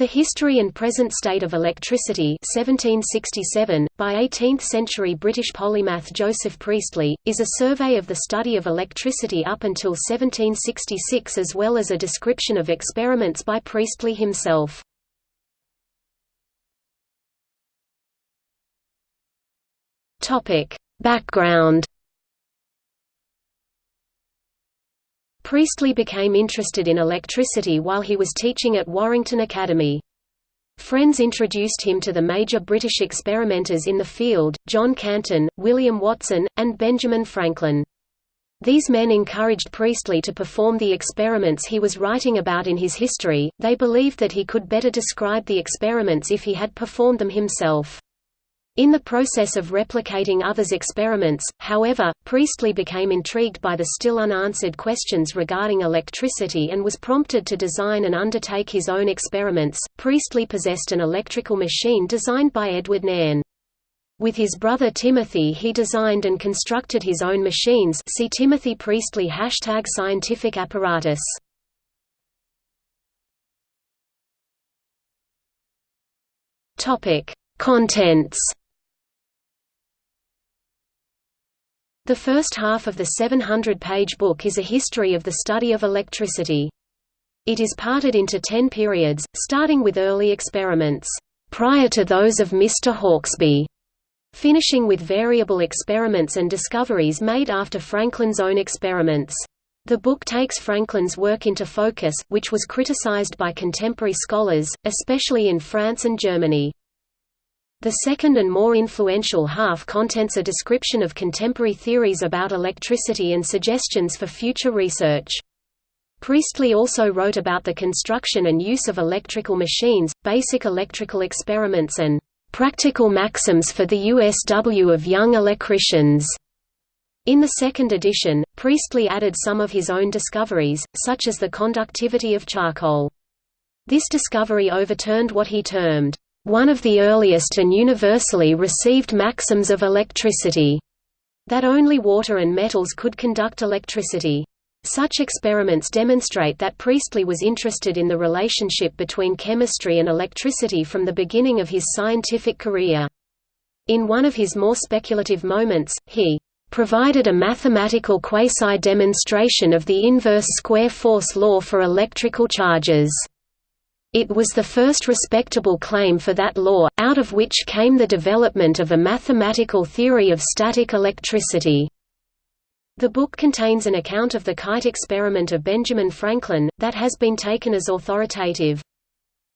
The History and Present State of Electricity 1767, by 18th-century British polymath Joseph Priestley, is a survey of the study of electricity up until 1766 as well as a description of experiments by Priestley himself. Background Priestley became interested in electricity while he was teaching at Warrington Academy. Friends introduced him to the major British experimenters in the field, John Canton, William Watson, and Benjamin Franklin. These men encouraged Priestley to perform the experiments he was writing about in his history, they believed that he could better describe the experiments if he had performed them himself. In the process of replicating others' experiments, however, Priestley became intrigued by the still unanswered questions regarding electricity and was prompted to design and undertake his own experiments. Priestley possessed an electrical machine designed by Edward Nairne. With his brother Timothy he designed and constructed his own machines see Timothy Priestley hashtag scientific apparatus. Contents The first half of the 700-page book is a history of the study of electricity. It is parted into ten periods, starting with early experiments, prior to those of Mr. Hawksby, finishing with variable experiments and discoveries made after Franklin's own experiments. The book takes Franklin's work into focus, which was criticized by contemporary scholars, especially in France and Germany. The second and more influential half contents a description of contemporary theories about electricity and suggestions for future research. Priestley also wrote about the construction and use of electrical machines, basic electrical experiments and "...practical maxims for the USW of young electricians." In the second edition, Priestley added some of his own discoveries, such as the conductivity of charcoal. This discovery overturned what he termed, one of the earliest and universally received maxims of electricity, that only water and metals could conduct electricity. Such experiments demonstrate that Priestley was interested in the relationship between chemistry and electricity from the beginning of his scientific career. In one of his more speculative moments, he provided a mathematical quasi-demonstration of the inverse square force law for electrical charges. It was the first respectable claim for that law, out of which came the development of a mathematical theory of static electricity. The book contains an account of the kite experiment of Benjamin Franklin, that has been taken as authoritative.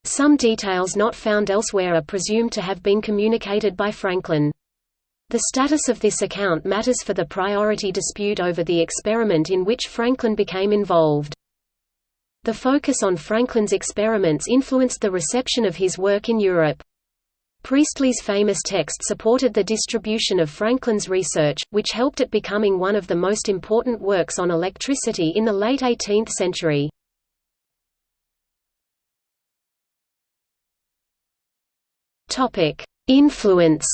Some details not found elsewhere are presumed to have been communicated by Franklin. The status of this account matters for the priority dispute over the experiment in which Franklin became involved. The focus on Franklin's experiments influenced the reception of his work in Europe. Priestley's famous text supported the distribution of Franklin's research, which helped it becoming one of the most important works on electricity in the late 18th century. Influence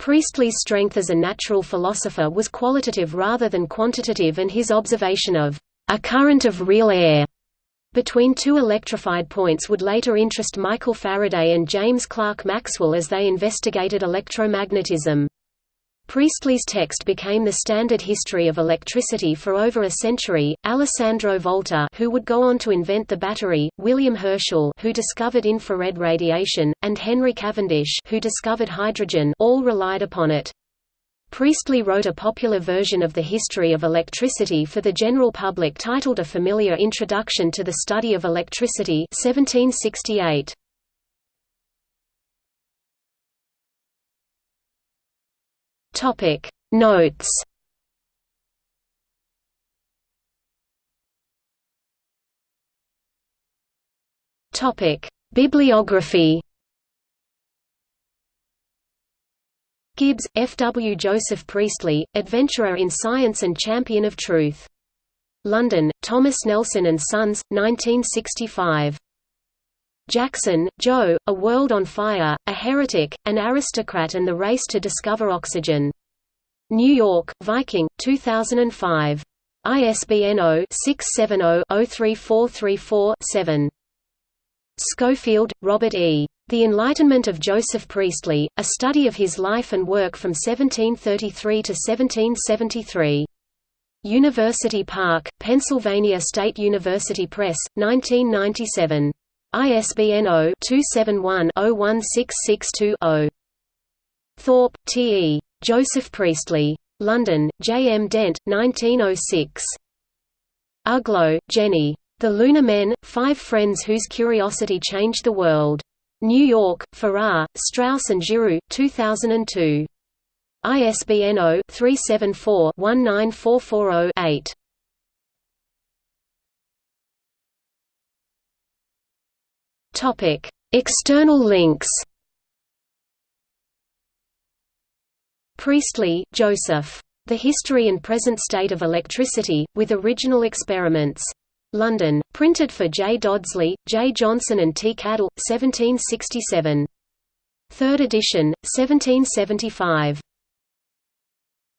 Priestley's strength as a natural philosopher was qualitative rather than quantitative and his observation of a current of real air between two electrified points would later interest Michael Faraday and James Clerk Maxwell as they investigated electromagnetism. Priestley's text became the standard history of electricity for over a century. Alessandro Volta, who would go on to invent the battery, William Herschel, who discovered infrared radiation, and Henry Cavendish, who discovered hydrogen, all relied upon it. Priestley wrote a popular version of the history of electricity for the general public titled A Familiar Introduction to the Study of Electricity 1768. Topic Notes Topic Bibliography Gibbs, F. W. Joseph Priestley, Adventurer in Science and Champion of Truth. London, Thomas Nelson and Sons, 1965. Jackson, Joe, A World on Fire, A Heretic, An Aristocrat and the Race to Discover Oxygen. New York, Viking, 2005. ISBN 0-670-03434-7. Schofield, Robert E. The Enlightenment of Joseph Priestley, A Study of His Life and Work from 1733 to 1773. University Park, Pennsylvania State University Press, 1997. ISBN 0-271-01662-0. Thorpe, T. E. Joseph Priestley. London, J. M. Dent, 1906. Uglow, Jenny. The Lunar Men, Five Friends Whose Curiosity Changed the World. New York, Farrar, Straus and Giroux, 2002. ISBN 0-374-19440-8. External links Priestley, Joseph. The History and Present State of Electricity, with original experiments. London, printed for J. Dodsley, J. Johnson and T. Cadell, 1767. Third edition, 1775.